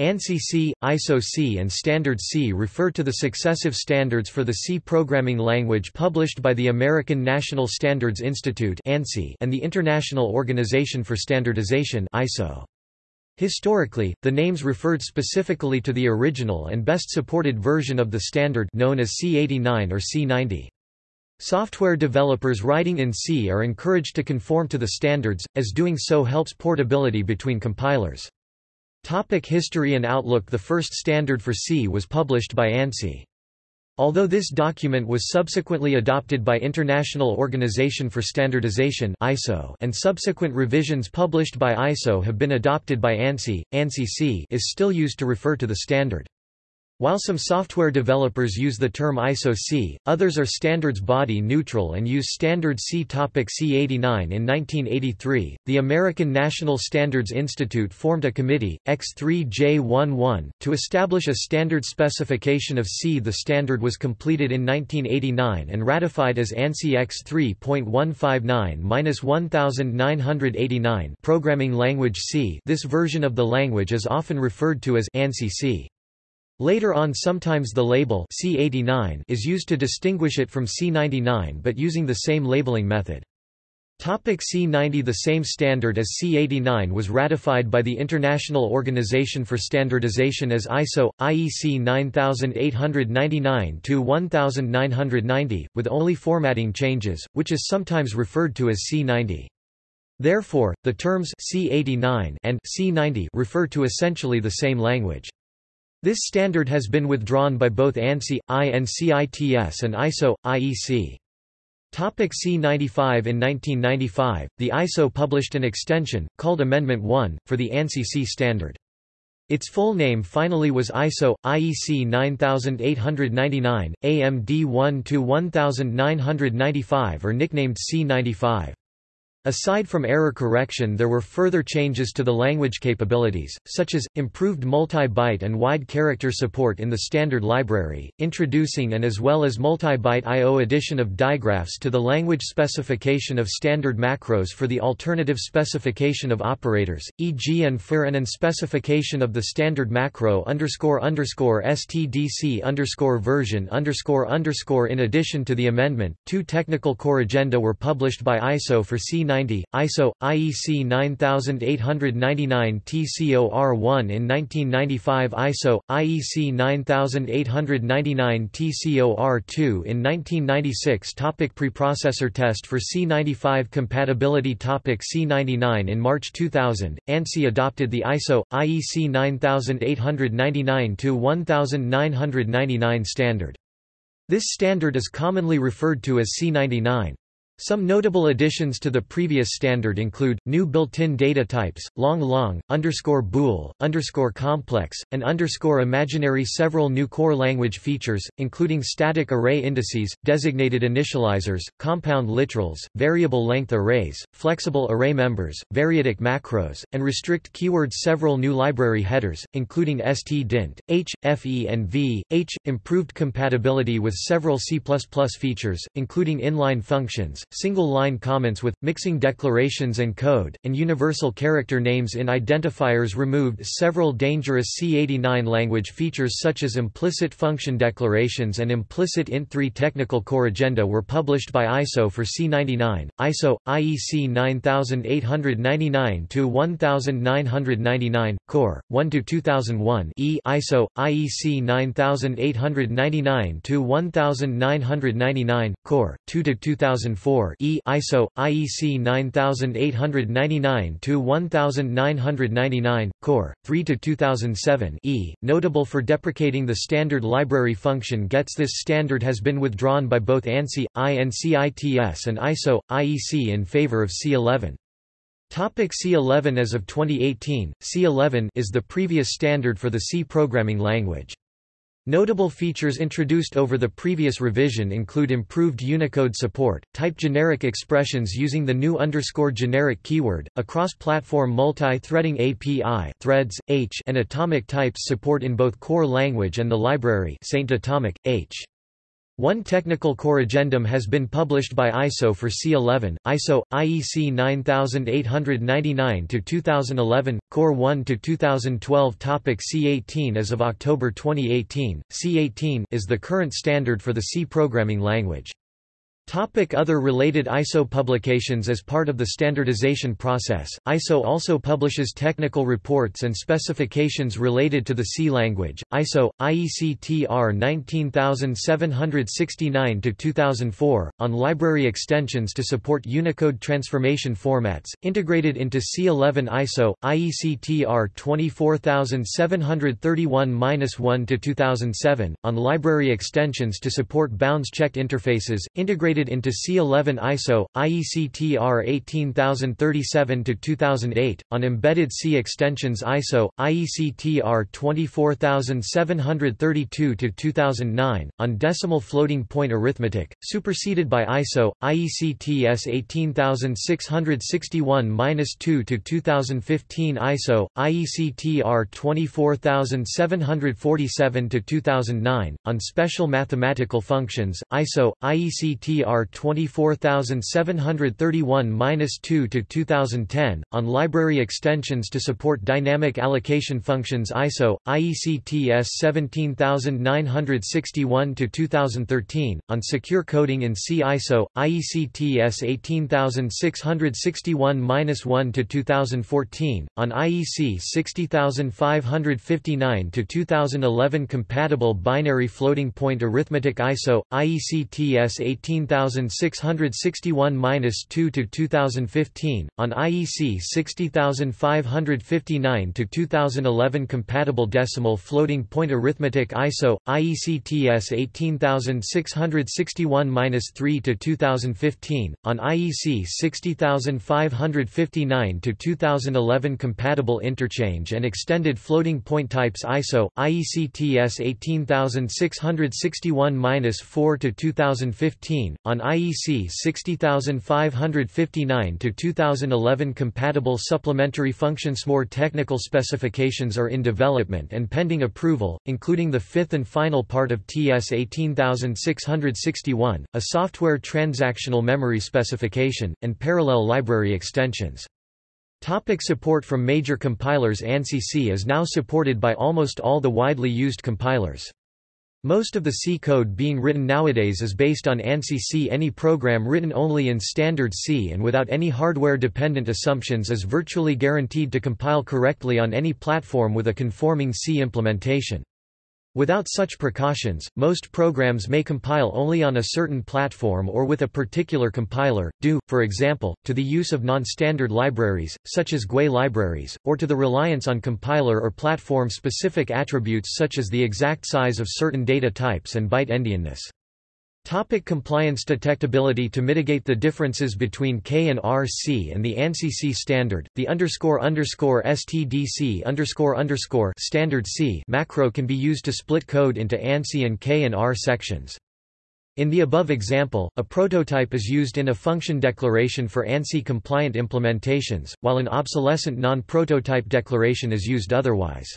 ANSI C, ISO C and Standard C refer to the successive standards for the C programming language published by the American National Standards Institute and the International Organization for Standardization ISO. Historically, the names referred specifically to the original and best supported version of the standard known as C89 or C90. Software developers writing in C are encouraged to conform to the standards, as doing so helps portability between compilers. Topic history and outlook The first standard for C was published by ANSI. Although this document was subsequently adopted by International Organization for Standardization (ISO) and subsequent revisions published by ISO have been adopted by ANSI, ANSI C is still used to refer to the standard. While some software developers use the term ISO C, others are standards body neutral and use standard C. Topic C89 In 1983, the American National Standards Institute formed a committee, X3J11, to establish a standard specification of C. The standard was completed in 1989 and ratified as ANSI X3.159-1989 Programming Language C. This version of the language is often referred to as ANSI C. Later on sometimes the label C89 is used to distinguish it from C99 but using the same labeling method. Topic C90 The same standard as C89 was ratified by the International Organization for Standardization as ISO, IEC 9899-1990, with only formatting changes, which is sometimes referred to as C90. Therefore, the terms C89 and C90 refer to essentially the same language. This standard has been withdrawn by both ANSI, INCITS and ISO, IEC. Topic C95 In 1995, the ISO published an extension, called Amendment 1, for the ANSI C standard. Its full name finally was ISO, IEC 9899, AMD 1-1995 or nicknamed C95. Aside from error correction there were further changes to the language capabilities, such as, improved multi-byte and wide character support in the standard library, introducing and as well as multi-byte I.O. addition of digraphs to the language specification of standard macros for the alternative specification of operators, e.g. and for and specification of the standard macro underscore underscore stdc underscore version underscore underscore In addition to the amendment, two technical corrigenda were published by ISO for C 1990, ISO, IEC 9899 TCOR1 in 1995 ISO, IEC 9899 TCOR2 in 1996 Topic Preprocessor test for C95 compatibility Topic C99 In March 2000, ANSI adopted the ISO, IEC 9899-1999 standard. This standard is commonly referred to as C99. Some notable additions to the previous standard include, new built-in data types, long long, underscore bool, underscore complex, and underscore imaginary several new core language features, including static array indices, designated initializers, compound literals, variable length arrays, flexible array members, variadic macros, and restrict keywords several new library headers, including stdint, h, fe and v, h, improved compatibility with several C++ features, including inline functions, single-line comments with, mixing declarations and code, and universal character names in identifiers removed several dangerous C89 language features such as implicit function declarations and implicit int3 technical corrigenda were published by ISO for C99, ISO, IEC 9899-1999, core, 1-2001 E ISO, IEC 9899-1999, core, 2-2004 4 E ISO IEC 9899 to 1999 core 3 to 2007 E notable for deprecating the standard library function gets this standard has been withdrawn by both ANSI INCITS and ISO IEC in favor of C11 Topic C11 As of 2018, C11 is the previous standard for the C programming language. Notable features introduced over the previous revision include improved Unicode support, type generic expressions using the new underscore generic keyword, a cross-platform multi-threading API threads, H and atomic types support in both core language and the library Saint Atomic, H. One technical core corrigendum has been published by ISO for C11, ISO, IEC 9899-2011, Core 1-2012 Topic C18 As of October 2018, C18 is the current standard for the C programming language. Topic other related ISO publications As part of the standardization process, ISO also publishes technical reports and specifications related to the C language. ISO, IEC TR 19769-2004, on library extensions to support Unicode transformation formats, integrated into C11 ISO, IEC TR 24731-1-2007, on library extensions to support bounds-checked interfaces, integrated into C11 ISO, IEC TR 18037-2008, on embedded C extensions ISO, IEC TR 24732-2009, on decimal floating point arithmetic, superseded by ISO, IEC TS 18661-2-2015 ISO, IEC TR 24747-2009, on special mathematical functions, ISO, IEC TR R 24731-2 to 2010 on library extensions to support dynamic allocation functions ISO IEC TS 17961 to 2013 on secure coding in C ISO IEC TS 18661-1 to 2014 on IEC 60559 to 2011 compatible binary floating point arithmetic ISO IEC TS 18000 60661-2 to 2015 on IEC 60559 to 2011 compatible decimal floating point arithmetic ISO IEC TS 18661-3 to 2015 on IEC 60559 to 2011 compatible interchange and extended floating point types ISO IEC TS 18661-4 to 2015 on IEC 60559 to 2011 compatible supplementary functions. More technical specifications are in development and pending approval including the fifth and final part of TS 18661 a software transactional memory specification and parallel library extensions. Topic support from major compilers. ANSI C is now supported by almost all the widely used compilers. Most of the C code being written nowadays is based on ANSI C. Any program written only in standard C and without any hardware-dependent assumptions is virtually guaranteed to compile correctly on any platform with a conforming C implementation. Without such precautions, most programs may compile only on a certain platform or with a particular compiler, due, for example, to the use of non-standard libraries, such as GUI libraries, or to the reliance on compiler or platform-specific attributes such as the exact size of certain data types and byte endianness. Topic compliance detectability To mitigate the differences between K and RC and the ANSI C standard, the underscore underscore STDC underscore underscore standard C macro can be used to split code into ANSI and K and R sections. In the above example, a prototype is used in a function declaration for ANSI-compliant implementations, while an obsolescent non-prototype declaration is used otherwise.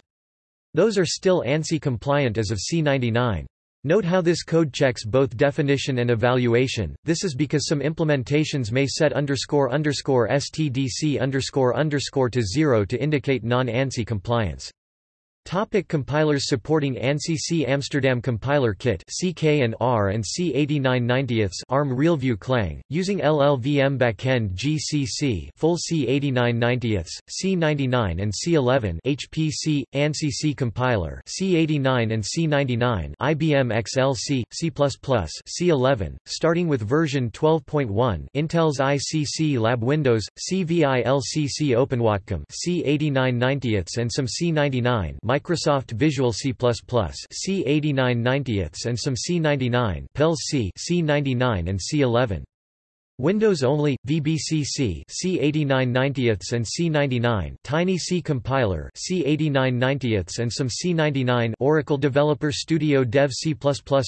Those are still ANSI-compliant as of C99. Note how this code checks both definition and evaluation. This is because some implementations may set underscore underscore stdc underscore underscore to zero to indicate non-ANSI compliance. Topic compilers supporting ANSI C Amsterdam Compiler Kit CK and R and C8990ths ARM RealView Clang, using LLVM backend GCC full C8990ths, C99 and C11 HPC, ANSI C compiler C89 and C99 IBM XLC, C++, C11, starting with version 12.1 Intel's ICC Lab Windows, CVILCC OpenWatcom C8990ths and some C99 Microsoft Visual C++, C8990ths and some C99 Pelles C, C99 and C11. Windows only, VBCC C8990ths and C99 Tiny C compiler C8990ths and some C99 Oracle Developer Studio Dev C++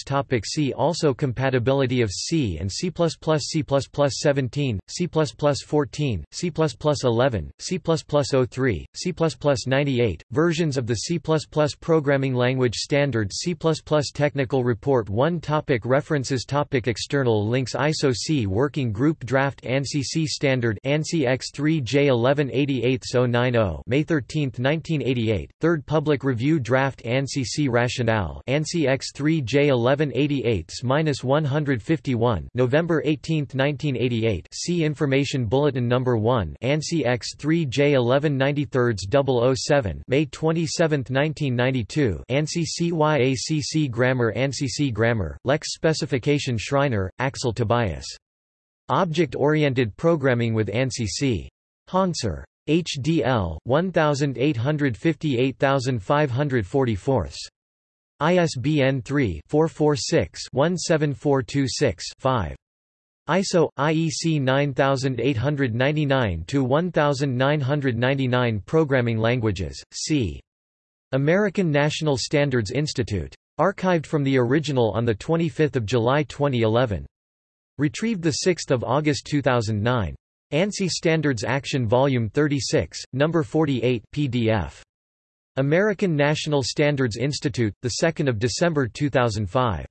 Topic See also Compatibility of C and C++ C++ 17, C++ 14, C++ 11, C++ 03, C++ 98, versions of the C++ programming language standard C++ Technical Report 1 topic References topic External links ISO C Working Group Draft ANSI C Standard ANSI X3 J1188-090 May 13, 1988 Third Public Review Draft ANSI C Rationale ANSI X3 J1188-151 November 18, 1988 C Information Bulletin No. 1 ANSI X3 J1193-007 May 27, 1992 ANSI CYACC Grammar ANSI C Grammar, Lex Specification Schreiner, Axel Tobias Object-Oriented Programming with ANSI C. Hanser. HDL 1858544. ISBN 3-446-17426-5. ISO IEC 9899-1999 Programming Languages, C. American National Standards Institute. Archived from the original on 25 July 2011. Retrieved 6 August 2009. ANSI Standards Action Volume 36, No. 48 PDF. American National Standards Institute, 2 December 2005.